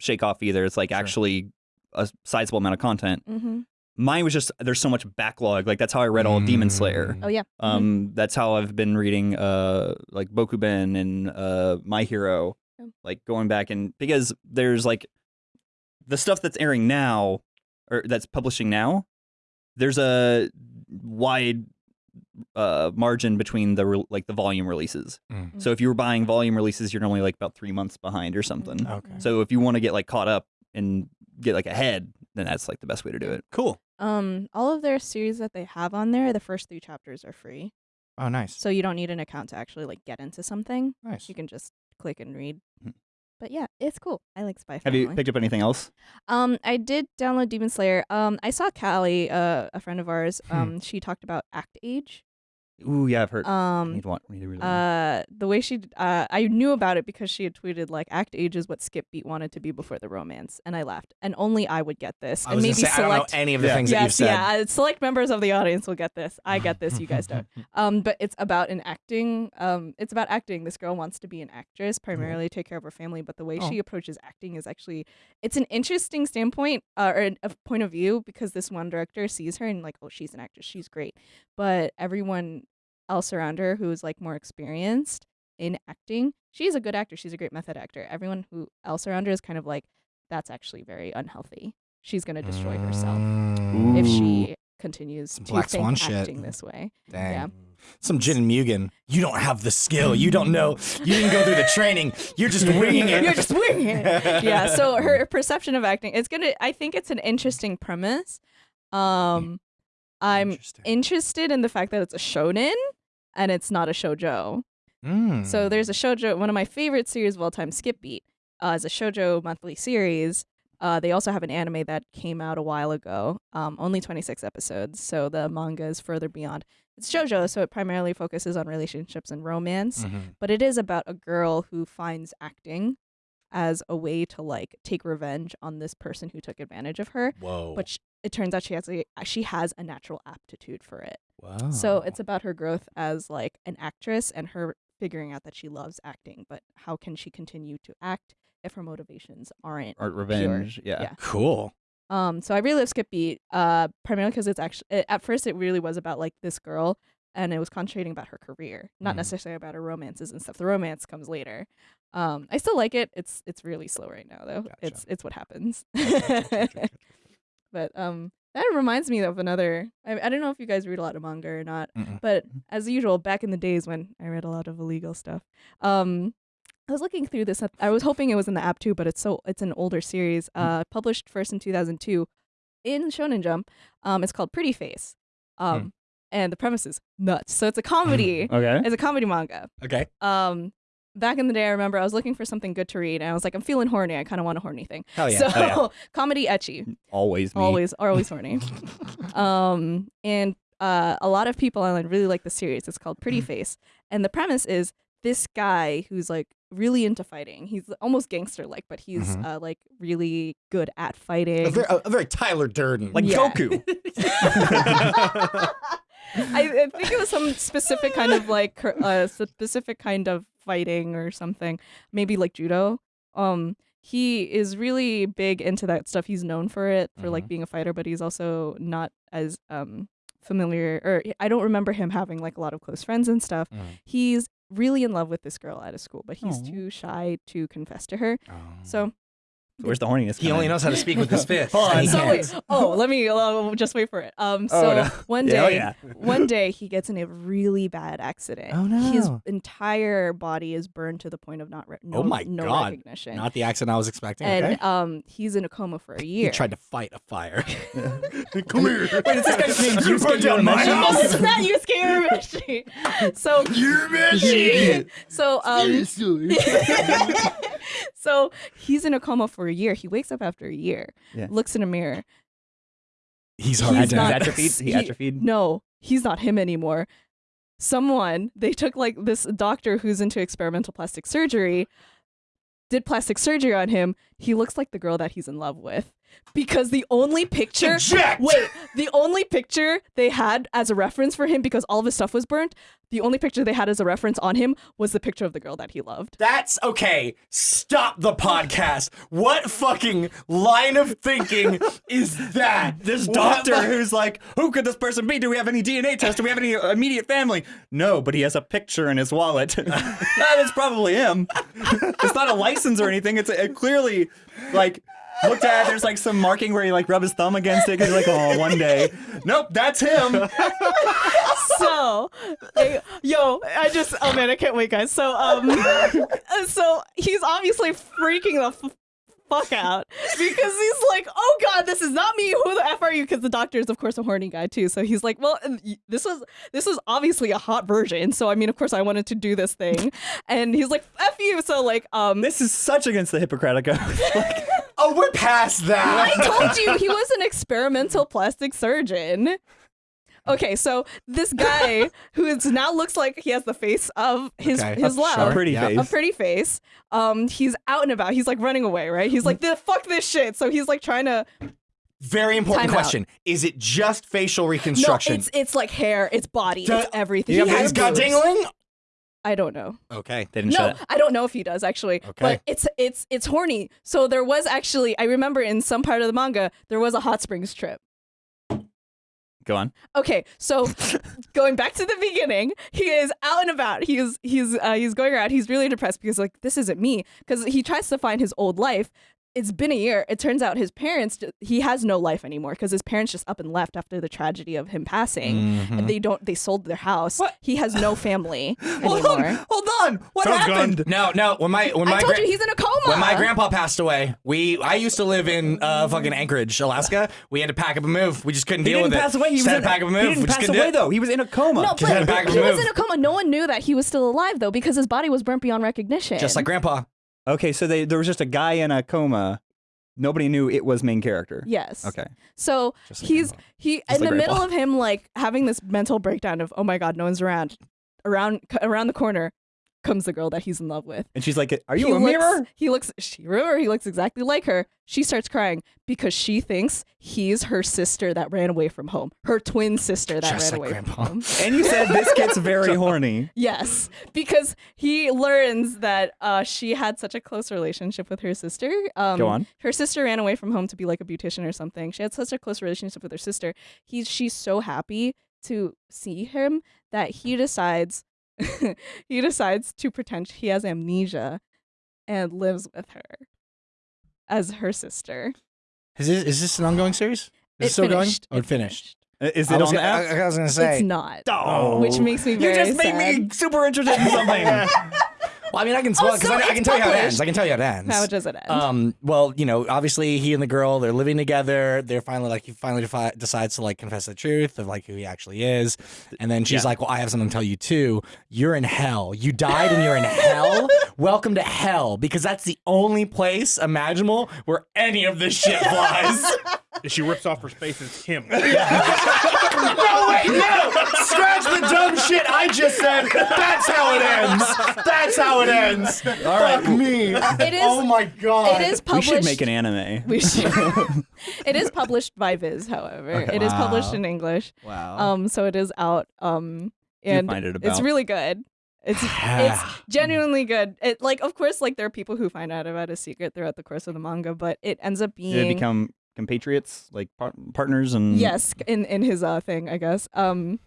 shake off either. It's like Sure. actually a sizable amount of content. Mm-hmm. Mine was just there's so much backlog. Like that's how I read all of Demon Slayer. Mm. Oh yeah. Mhm. Um, that's how I've been reading uh like Bokuben and uh My Hero, Yeah. like going back and because there's like the stuff that's airing now or that's publishing now. There's a wide uh margin between the re- like the volume releases. Mm. So if you were buying volume releases, you're normally like about three months behind or something. Mhm. Okay. So if you want to get like caught up and get like ahead, then that's like the best way to do it. Cool. Um, all of their series that they have on there, the first three chapters are free, Oh, nice. so you don't need an account to actually like get into something. Nice. You can just click and read. Mhm. But yeah, it's cool. I like Spy Have you picked up anything else? Um, I did download Demon Slayer. Um, I saw Callie, uh, a friend of ours. Hmm. Um, she talked about Act Age. Ooh, yeah, I've heard. Um, need to want, I need to read uh, the way she, d- uh, I knew about it because she had tweeted like Act Age is what Skip Beat wanted to be before the romance, and I laughed. And only I would get this, I and was maybe gonna say, I don't select. know any of the Yeah. things that you've Yes, said. yeah. uh, Select members of the audience will get this. I get this. You guys don't. Um, but it's about an acting. Um, it's about acting. This girl wants to be an actress, primarily take care of her family. But the way Oh. she approaches acting is actually, it's an interesting standpoint uh, or a point of view because this one director sees her and like, oh, she's an actress, she's great. But everyone else around her who is like more experienced in acting, she's a good actor. She's a great method actor. Everyone who else around her is kind of like, that's actually very unhealthy. She's gonna destroy herself Mm. if she continues Some to Black think Swan shit. acting this way. Dang. Yeah. Some Jin and Mugen. You don't have the skill. You don't know. You didn't go through the training. You're just winging it. You're just winging it. yeah. So her perception of acting, it's gonna. I think it's an interesting premise. Um, I'm interested in the fact that it's a shonen and it's not a shojo. Mm. So there's a shojo. One of my favorite series of all time, Skip Beat, uh, is a shojo monthly series. Uh, they also have an anime that came out a while ago, um, only 26 episodes. So the manga is further beyond. It's shojo, so it primarily focuses on relationships and romance, Mhm. but it is about a girl who finds acting as a way to like take revenge on this person who took advantage of her. Whoa. But sh- it turns out she has a she has a natural aptitude for it. Wow. So it's about her growth as like an actress and her figuring out that she loves acting, but how can she continue to act if her motivations aren't Art revenge. Yeah. Yeah. cool. um, so I really love Skip Beat, uh, primarily because it's actually at first it really was about like this girl, and it was concentrating about her career, not Mhm. necessarily about her romances and stuff. The romance comes later. Um, I still like it. It's it's really slow right now though. Gotcha. It's it's what happens. But um, that reminds me of another. I, I don't know if you guys read a lot of manga or not, Mm-mm. but as usual, back in the days when I read a lot of illegal stuff, um, I was looking through this. I was hoping it was in the app too, but it's so it's an older series. Uh, published first in 2002 in Shonen Jump. Um, it's called Pretty Face. Um, and the premise is nuts. So it's a comedy. Okay. it's a comedy manga. Okay. Um, back in the day, I remember I was looking for something good to read, and I was like, I'm feeling horny. I kind of want a horny thing. Hell yeah. So Oh, yeah. comedy ecchi Always me. always always horny um and uh a lot of people online really like the series it's called Mm. pretty face and the premise is this guy who's like really into fighting he's almost gangster like but he's Mhm. uh like really good at fighting a, very, a, a very Tyler Durden. Like Yeah. Goku. I, I think it was some specific kind of like uh, specific kind of fighting or something maybe like judo um he is really big into that stuff he's known for it for like being a fighter but he's also not as um familiar or i don't remember him having like a lot of close friends and stuff Mhm. he's really in love with this girl at a school but he's Aw. too shy to confess to her Oh. so Where's the horniness? he only in? knows how to speak with his fist. Hold on. and he so wait, oh let me uh, just wait for it um Oh, so no. one Yeah, oh, day yeah. one day he gets in a really bad accident. Oh, no! His entire body is burned to the point of not re- no, Oh my no God. recognition. Not the accent I was expecting. and okay. um he's in a coma for a year. He tried to fight a fire. Come here. Wait, is this guy's name You Yusuke down my Urameshi? house. Oh, it's not Yusuke Urameshi. So so um so he's in a coma for a year. He wakes up after a year, Yeah. looks in a mirror. He's He's hard He's not- atrophied. He he- atrophied. No, he's not him anymore. Someone, they took like this doctor who's into experimental plastic surgery, did plastic surgery on him. He looks like the girl that he's in love with. Because the only picture Eject! Wait, the only picture they had as a reference for him because all of his stuff was burnt, the only picture they had as a reference on him was the picture of the girl that he loved. That's okay. Stop the podcast. What fucking line of thinking is that? This doctor the- who's like, who could this person be? Do we have any DNA test Do we have any immediate family? No, but he has a picture in his wallet. that is probably him. it's not a license or anything. It's a, it clearly like looked at. There's like some marking where he like rub his thumb against it. 'cause he's like, oh, one day. Nope, that's him. so yo i just oh man i can't wait guys so um so he's obviously freaking the f- fuck out because he's like oh god this is not me who the f are you because the doctor is of course a horny guy too so he's like well this was this was obviously a hot version so i mean of course i wanted to do this thing and he's like f you so like um This is such against the Hippocratic Oath. Like, Oh, we're past that. I told you he was an experimental plastic surgeon. Okay, so this guy who is now looks like he has the face of his Okay. his A love, shark. pretty Yeah. face. a pretty face. Um, he's out and about. He's like running away, right? He's like, "The fuck this shit." So he's like trying to. Very important Time out. question. Is it just facial reconstruction? No, reconstruction? it's it's like hair, it's body, Duh. it's everything. You He have has Has got boobs. dingling? I don't know. Okay. they didn't show No. I don't know if he does actually. Okay. But it's it's it's horny. So there was actually I remember in some part of the manga there was a hot springs trip. Go on. Okay, so going back to the beginning, he is out and about. He's he's uh, he's going around. He's really depressed because like this isn't me. Because he tries to find his old life. It's been a year. It turns out his parents he has no life anymore because his parents just up and left after the tragedy of him passing. Mm-hmm. And they don't. They sold their house. What? He has no family Hold anymore. on. Hold on. What Sounds happened? No, no. When my when my I told gra- you he's in a coma. when my grandpa passed away, we I used to live in uh, fucking Anchorage, Alaska. We had to pack up and move. We just couldn't He deal didn't with pass it. away. He Just was had in, to pack up and move. He didn't pass couldn't do away though. He was in a coma. no, Just had to but pack up he and was in a coma. No one knew that he was still alive though because his body was burnt beyond recognition. Just like grandpa. Okay, so they there was just a guy in a coma. nobody knew it was main character. Yes. Okay. So Just like he's Grandpa. he Just in like the Grandpa. middle of him like having this mental breakdown of oh my god no one's around around c- around the corner comes the girl that he's in love with And she's like, "Are you he a looks, mirror?" he looks she remember he looks exactly like her she starts crying because she thinks he's her sister that ran away from home her twin sister that Just ran like away Grandpa. from home And you said this gets very horny. yes because he learns that uh, she had such a close relationship with her sister um, Go on. her sister ran away from home to be like a beautician or something. She had such a close relationship with her sister. He's she's so happy to see him that he decides he decides to pretend he has amnesia and lives with her as her sister. Is this, is this an ongoing series? Is it It still finished. going? Oh, It it finished. Is it was on the gonna- app? I, I was gonna say. It's not. Oh. Which makes me You just made sad. me super interested in something. Well, I mean, I can spoil Oh, because so I, I can tell you how it ends. I can tell you how it ends. How does it end? Um, well, you know, obviously he and the girl, they're living together. They're finally like, he finally defi- decides to like confess the truth of like who he actually is. And then she's Yeah. like, well, I have something to tell you too. You're in hell. You died and you're in hell. Welcome to hell because that's the only place imaginable where any of this shit flies. And she rips off her space and it's him. no, wait, no! Scratch the dumb shit I just said. That's how it ends. That's how it ends. All right. Fuck me. It is- Oh my god. it is we published. should make an anime. We should. it is published by Viz, however. Okay. It is published in English. Wow. Um, so it is out. Um, and find it it's really good. It's it's genuinely good. It like of course like there are people who find out about a secret throughout the course of the manga, but it ends up being Did they become compatriots, like par- partners, and yes in in his uh thing I guess. Um,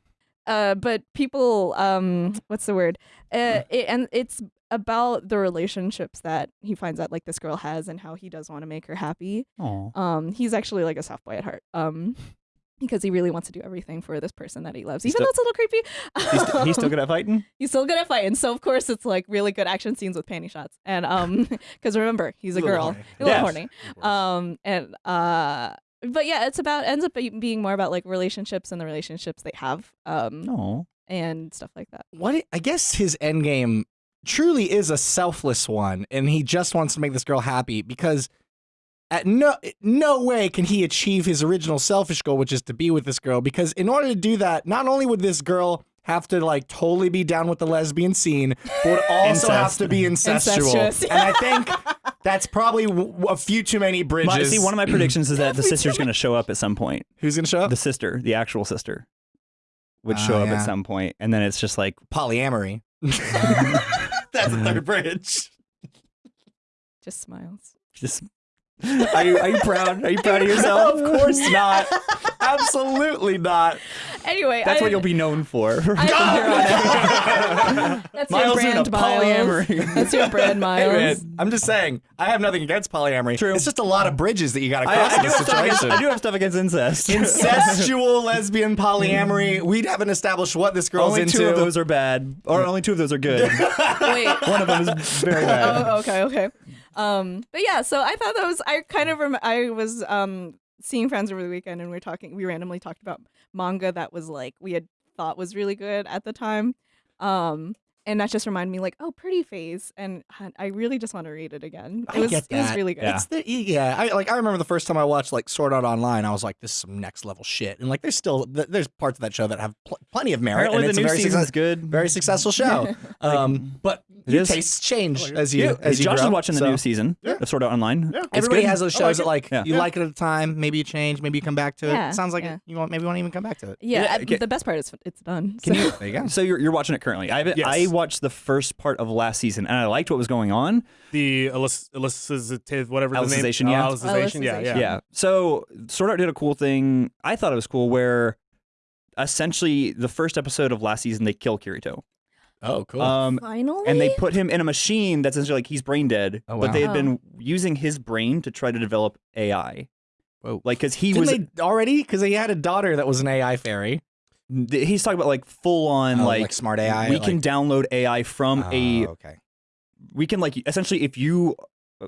uh, but people um, what's the word? Uh, it, and it's about the relationships that he finds out like this girl has and how he does want to make her happy. Aw. Um, he's actually like a soft boy at heart. Um. Because he really wants to do everything for this person that he loves, He's even though it's a little creepy. He's, st- he's still good at fighting. he's still good at fighting. So of course it's like really good action scenes with panty shots. And um because remember, he's a Little girl. horny. A little Yes. horny. Um and uh but yeah, it's about ends up being more about like relationships and the relationships they have um No. And stuff like that. what I guess his end game truly is a selfless one, and he just wants to make this girl happy because at no no way can he achieve his original selfish goal, which is to be with this girl. Because in order to do that, not only would this girl have to like totally be down with the lesbian scene, but also have to be incestual. Incestuous. and I think that's probably w- a few too many bridges. My, see, one of my predictions is that the sister's going to show up at some point. Who's gonna show up? The sister, the actual sister, would Oh, show up yeah. at some point, and then it's just like, Polyamory. that's the third bridge. Just smiles. just. Are you are you proud? Are you proud of yourself? of course not. Absolutely not. Anyway, That's I, what you'll be known for. I think on. That's Miles your into brand, Miles. polyamory. That's your brand, Hey, Miles. man, I'm just saying, I have nothing against polyamory. True. It's just a lot of bridges that you got to I, cross I in do this have stuff against, situation. I do have stuff against incest. Incestual lesbian polyamory. We haven't established what this girl's only into. two of those are bad, or only two of those are good. Wait. One of them is very bad. oh, okay, okay. Um, but yeah, so I thought that was I kind of rem- I was um seeing friends over the weekend and we were talking we randomly talked about manga that was like we had thought was really good at the time. Um and that just reminded me like, oh, Pretty Face and I- I really just want to read it again. It I was get it was really good. Yeah. It's the, yeah, I like. I remember the first time I watched like Sword Art Online. I was like, "This is some next level shit." And like, there's still there's parts of that show that have pl- plenty of merit, Apparently, and the it's a new very season's success- good. very successful show. um, but your tastes change as you Yeah, as you Josh grow, is watching the so- new season Yeah. of Sword Art Online. Yeah. It's Everybody good. has those shows like that like Yeah. you Yeah. like it at the time, maybe you change, maybe you come back to it. Yeah, It sounds like yeah. you won't, maybe you won't even come back to it. yeah, Yeah, I- okay. the best part is it's done. Can so- you? There you go. So you're, you're watching it currently. I haven't- I watched the first part of last season and I liked what was going on. The elis- elicitive, whatever the name. Alicization, yeah. Oh, Alicization, yeah, yeah. Yeah. So Sword Art did a cool thing. I thought it was cool where essentially the first episode of last season they kill Kirito. Oh, cool. Um, Finally, and they put him in a machine that's essentially like he's brain dead. Oh, wow. But they had Oh. been using his brain to try to develop AI. Whoa. Like, because he Didn't was, they already? Because he had a daughter that was an AI fairy. Th- he's talking about like full on Oh, like, smart AI. we like- can download AI from a Oh, okay. we can like essentially if you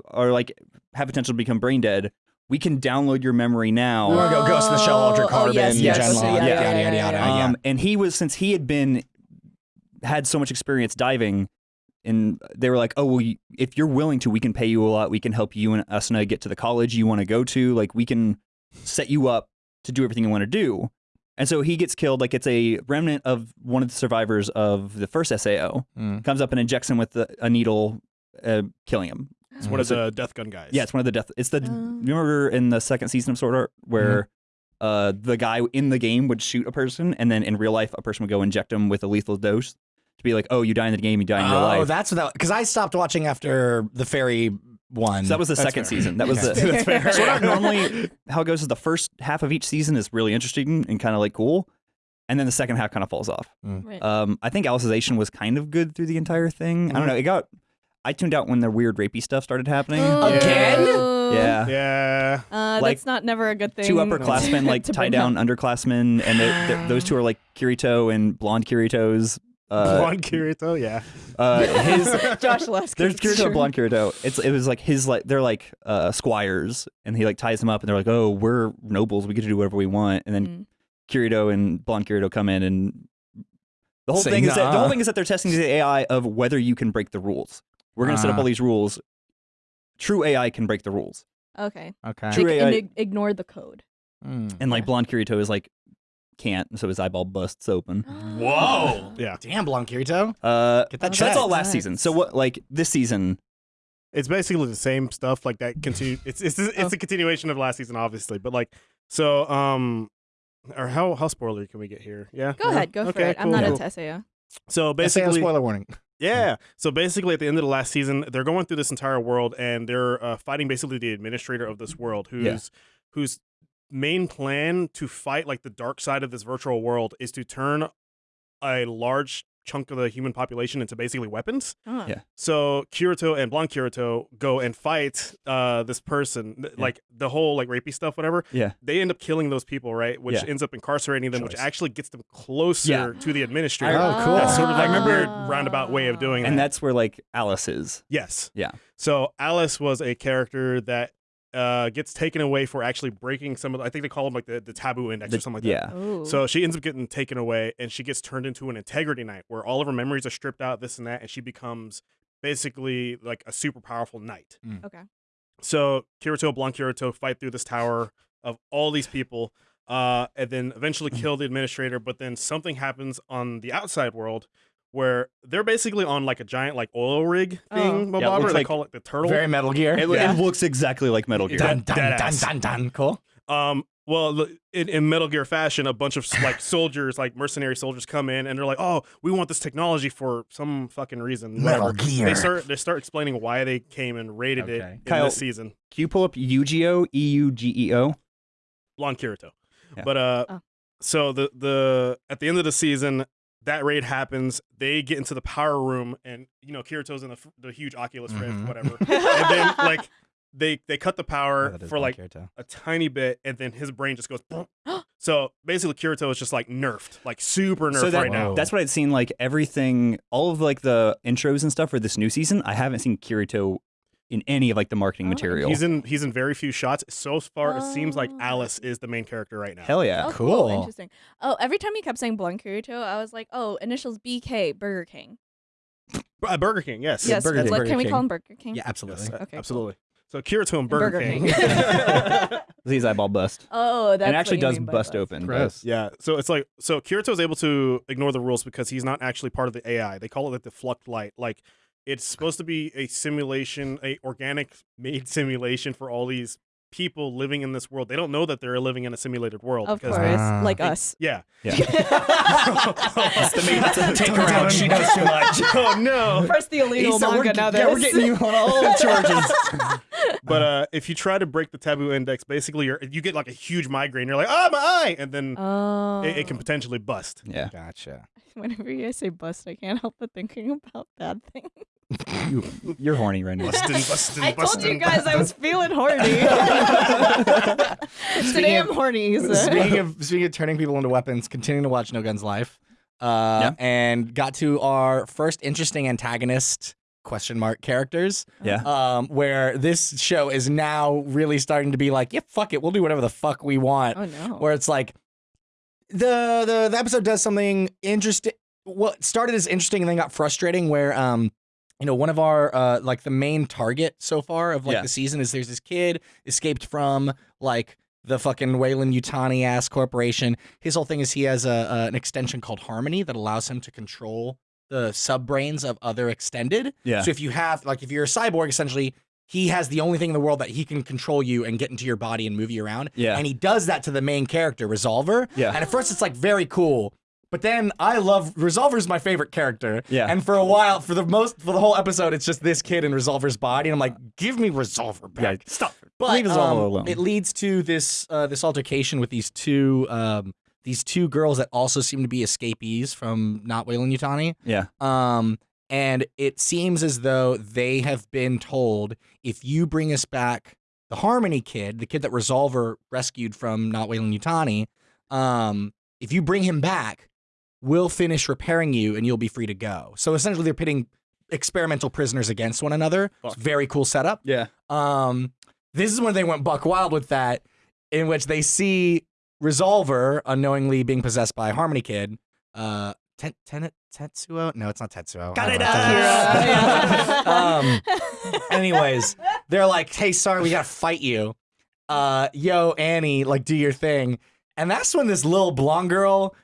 are like have potential to become brain dead, we can download your memory now. We want go Ghost in the Shell, Oh, Ultra oh, Carbon, yes, yes, Gen okay, Log, yeah, yada, yada, yada, yeah. yeah. Um, and he was since he had been had so much experience diving, and they were like, "Oh, well, you, if you're willing to, we can pay you a lot. We can help you and Asuna get to the college you want to go to. Like, we can set you up to do everything you want to do." And so he gets killed. Like it's a remnant of one of the survivors of the first SAO Mm. comes up and injects him with the, a needle, uh, killing him. It's one of the Death Gun guys. Yeah, it's one of the death. It's the Oh. remember in the second season of Sword Art where uh, the guy in the game would shoot a person, and then in real life a person would go inject him with a lethal dose to be like, oh, you die in the game, you die in real Oh, life. that's what that. Because I stopped watching after the fairy one. so that was the That's second fair. season. That was Okay. the That's fair. Sword Art normally how it goes is the first half of each season is really interesting and kind of like cool, and then the second half kind of falls off. Right. Um, I think Alicization was kind of good through the entire thing. I don't know. It got. I tuned out when the weird rapey stuff started happening. Again? Oh. Yeah. Yeah. Uh, Like, that's not never a good thing. Two upperclassmen like tie down up. underclassmen, and they- they- those two are like Kirito and blonde Kirito's. Uh, Blonde Kirito, yeah. uh, his Josh Lasky. there's Kirito and blonde Kirito. It's it was like his like they're like uh, squires, and he like ties them up, and they're like, oh, we're nobles, we get to do whatever we want, and then Mm. Kirito and blonde Kirito come in, and the whole Say thing is that the whole thing is that they're testing the AI of whether you can break the rules. We're gonna set up Ah. all these rules. True AI can break the rules, Okay. okay. True They- AI and ignore the code. Mm. and like Yeah. blonde Kirito is like can't, so his eyeball busts open. Whoa. Yeah. Damn, Blonde Kirito. Uh, Get that so that's all checked. last season. So what? Like this season, It's basically the same stuff like that continue it's it's it's Oh. a continuation of last season obviously, but like so um or how how spoiler can we get here? Yeah. Go ahead, go for Okay, it. I'm cool, not cool. a Tessaya. So Basically, basically spoiler warning. Yeah. So basically, at the end of the last season, they're going through this entire world, and they're uh, fighting basically the administrator of this world, who's Yeah. Whose main plan to fight like the dark side of this virtual world is to turn a large chunk of the human population into basically weapons. Oh. Yeah. So Kirito and Blonde Kirito go and fight uh, this person, Yeah. like the whole like rapey stuff, whatever. Yeah. They end up killing those people, right? Which Yeah. ends up incarcerating them, which actually gets them closer Yeah. to the administrator. Oh, cool. That's sort of like a weird Ah. roundabout way of doing and that. that's where like Alice is. Yes. Yeah. So Alice was a character that uh, gets taken away for actually breaking some of. The, I think they call them like the, the taboo index The- or something like yeah. that. Oh. So she ends up getting taken away, and she gets turned into an integrity knight, where all of her memories are stripped out, this and that, and she becomes basically like a super powerful knight. okay. So Kirito, Blanc Kirito fight through this tower of all these people, uh, and then eventually kill the administrator. But then something happens on the outside world where they're basically on like a giant like oil rig Oh. thing. Yeah, looks they like call it the turtle. Very Metal Gear. It, Yeah. it looks exactly like Metal Gear. dun, dun, dun, Deadass. dun, dun. Cool. Um, well, in, in Metal Gear fashion, a bunch of like soldiers, like mercenary soldiers, come in and they're like, "Oh, we want this technology for some fucking reason." Metal whatever." Gear. They start they start explaining why they came and raided it in Kyle- this season. Can you pull up Eugeo? E U G E O. Blonde Kirito. Yeah. But uh, Oh. so the the at the end of the season, that raid happens. They get into the power room, and you know Kirito's in the, the huge Oculus Rift, Mhm. whatever. and then like they they cut the power Oh, for like Kirito. a tiny bit, and then his brain just goes. so basically, Kirito is just like nerfed, like super nerfed So that, right now. That's what I'd seen. Like everything, all of like the intros and stuff for this new season. I haven't seen Kirito in any of like the marketing Oh, material. He's in he's in very few shots. So far, it seems like Oh. Alice is the main character right now. Hell yeah. Oh, Cool. Interesting. Oh, every time you kept saying Blanc Kirito, I was like, oh, initials BK, Burger King. Uh, Burger King, yes. yes. Burger King. like, Burger can we call him Burger King? Yeah, absolutely. Yes, uh, Okay, cool. absolutely. So Kirito and And Burger, Burger King. King. His eyeball bust. Oh, that's and it what actually you does mean by bust bust. open. but- Yeah, so it's like so Kirito is able to ignore the rules because he's not actually part of the AI. They call it like the Fluctlight. Like it's supposed to be a simulation, a organic made simulation for all these people living in this world. They don't know that they're living in a simulated world Of course, Ah. like They- us. yeah. Yeah. That's the main- take her out. She knows too much. oh no. First the illegal Yssa, we're manga, ge- now yeah, we're getting you on all the charges. But uh, if you try to break the taboo index, basically you're, you get like a huge migraine. You're like, ah, my eye, and then Oh. it, it can potentially bust. yeah. Gotcha. Whenever you guys say bust, I can't help but thinking about bad things. You, you're horny right now. Bustin', bustin', I told you guys I was feeling horny. Today I'm horny. so- speaking of speaking of turning people into weapons, continuing to watch No Guns Life, uh, and got to our first interesting antagonist question mark characters. Yeah. Um, where this show is now really starting to be like, yeah, fuck it, we'll do whatever the fuck we want. oh no. Where it's like the the the episode does something interesting. What started as interesting and then got frustrating. Where um you know, one of our uh like the main target so far of like Yeah. the season is there's this kid escaped from like the fucking Weyland-Yutani ass corporation. His whole thing is he has a, a an extension called Harmony that allows him to control the subbrains of other extended. Yeah. So if you have like if you're a cyborg, essentially he has the only thing in the world that he can control you and get into your body and move you around. Yeah. And he does that to the main character, Resolver. Yeah. And at first it's like very cool. But then I love Resolver's my favorite character. Yeah. And for a while, for the most for the whole episode, it's just this kid in Resolver's body. And I'm like, give me Resolver back. Yeah, stop. But Leave all um, alone. it leads to this uh, this altercation with these two um, these two girls that also seem to be escapees from not Weyland-Yutani. Yeah. Um, and it seems as though they have been told if you bring us back the Harmony kid, the kid that Resolver rescued from not Weyland-Yutani, um, if you bring him back, we'll finish repairing you and you'll be free to go. So essentially, they're pitting experimental prisoners against one another. It's a very cool setup. Yeah. Um, this is when they went buck wild with that, in which they see Resolver unknowingly being possessed by Harmony Kid. Uh, ten, ten, Tetsuo? No, it's not Tetsuo. Got it don't know. um, anyways, they're like, "Hey, sorry, we gotta fight you." Uh, yo, Annie, like, do your thing. And that's when this little blonde girl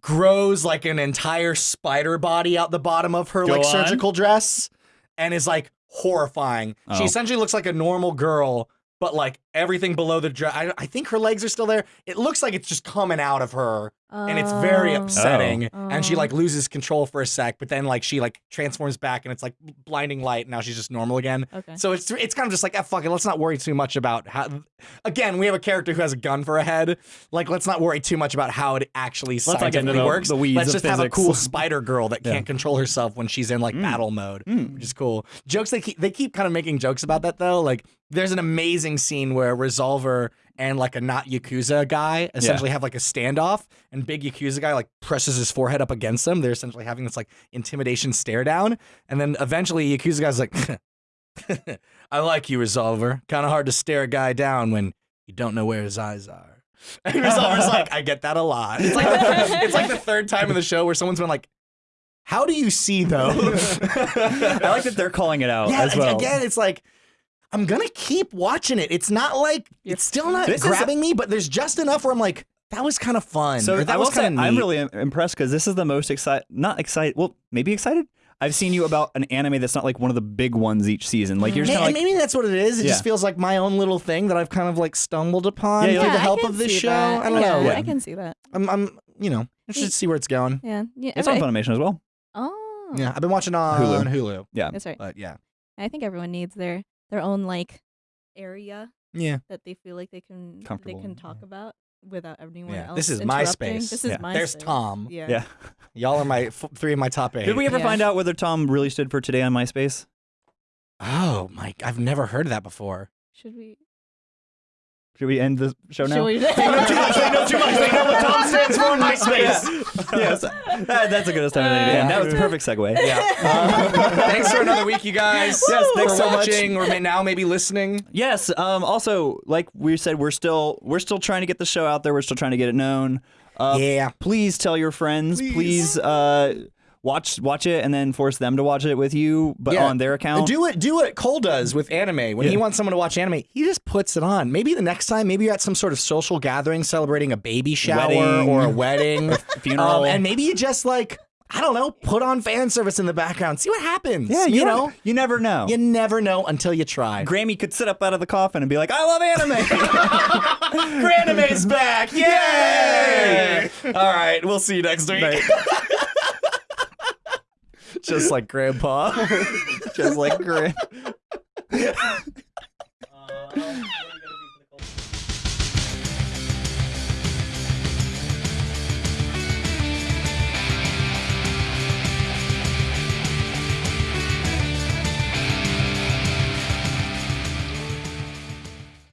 grows like an entire spider body out the bottom of her Go like on. surgical dress, and is like horrifying. She Oh. essentially looks like a normal girl, but like everything below the dress. I, I think her legs are still there. It looks like it's just coming out of her and it's very Oh. upsetting. And she Oh. like loses control for a sec, but then like she like transforms back and it's like blinding light. And now she's just normal again. Okay. So it's it's kind of just like ah, fuck it. Let's not worry too much about how. Again, we have a character who has a gun for a head. Like let's not worry too much about how it actually not get into scientifically the- works. the weeds let's of just have a cool spider girl that Yeah. can't control herself when she's in like Mm. battle mode, Mm. which is cool. Jokes they keep they keep kind of making jokes about that though. Like there's an amazing scene where Resolver and like a not Yakuza guy essentially have like a standoff, and big Yakuza guy like presses his forehead up against them. They're essentially having this like intimidation stare down, and then eventually Yakuza guy's like, "I like you, Resolver. Kind of hard to stare a guy down when you don't know where his eyes are." And Resolver's like, "I get that a lot." It's like the, it's like the third time in the show where someone's been like. How do you see those? I like that they're calling it out yeah, as well. again, it's like I'm gonna keep watching it. It's not like You're it's still not This is- grabbing me, but there's just enough where I'm like, that was kind of fun. So that I was kind of I'm really impressed because this is the most excited, not excited, well, maybe excited. I've seen you about an anime that's not like one of the big ones each season. Like you're just Maybe, kind like, maybe that's what it is. It Yeah. just feels like my own little thing that I've kind of like stumbled upon Yeah, through you're the help of this show. that. I don't yeah, know. Yeah. I can see that. I'm, I'm, you know, interested to see where it's going. Yeah. yeah it's on everybody- Funimation as well. Oh. Yeah, I've been watching on Hulu. Hulu. Yeah. That's right. but yeah, I think everyone needs their their own like area yeah. that they feel like they can they Comfortable, can talk about without everyone Yeah. else. This is interrupting. MySpace. This is Yeah. MySpace. There's Tom. Yeah. Yeah. Y'all are my f- three of my top eight. Did we ever Yeah. find out whether Tom really stood for today on MySpace? Oh my! I've never heard of that before. Should we? Should we end the show now? Should we? They know too much. They know too much. They know what Tom stands for on MySpace. yes, that, that's a good time to end. That was the perfect segue. Yeah. thanks for another week, you guys. Yes, thanks for so much. or may- now maybe listening. Yes. Um. Also, like we said, we're still we're still trying to get the show out there. We're still trying to get it known. Uh, yeah. Please tell your friends. Please. Please. uh, watch watch it and then force them to watch it with you, but Yeah. on their account. Do it. Do what Cole does with anime. When he wants someone to watch anime, he just puts it on. Maybe the next time, maybe you're at some sort of social gathering celebrating a baby shower Wedding. or a wedding, Funeral. Um, and maybe you just like I don't know, put on fan service in the background, see what happens. yeah, you you know, you never know. you never know until you try. Grammy could sit up out of the coffin and be like, "I love anime." Granime's back! Yay! All right, we'll see you next week. Just like grandpa. Just like grandpa. Uh,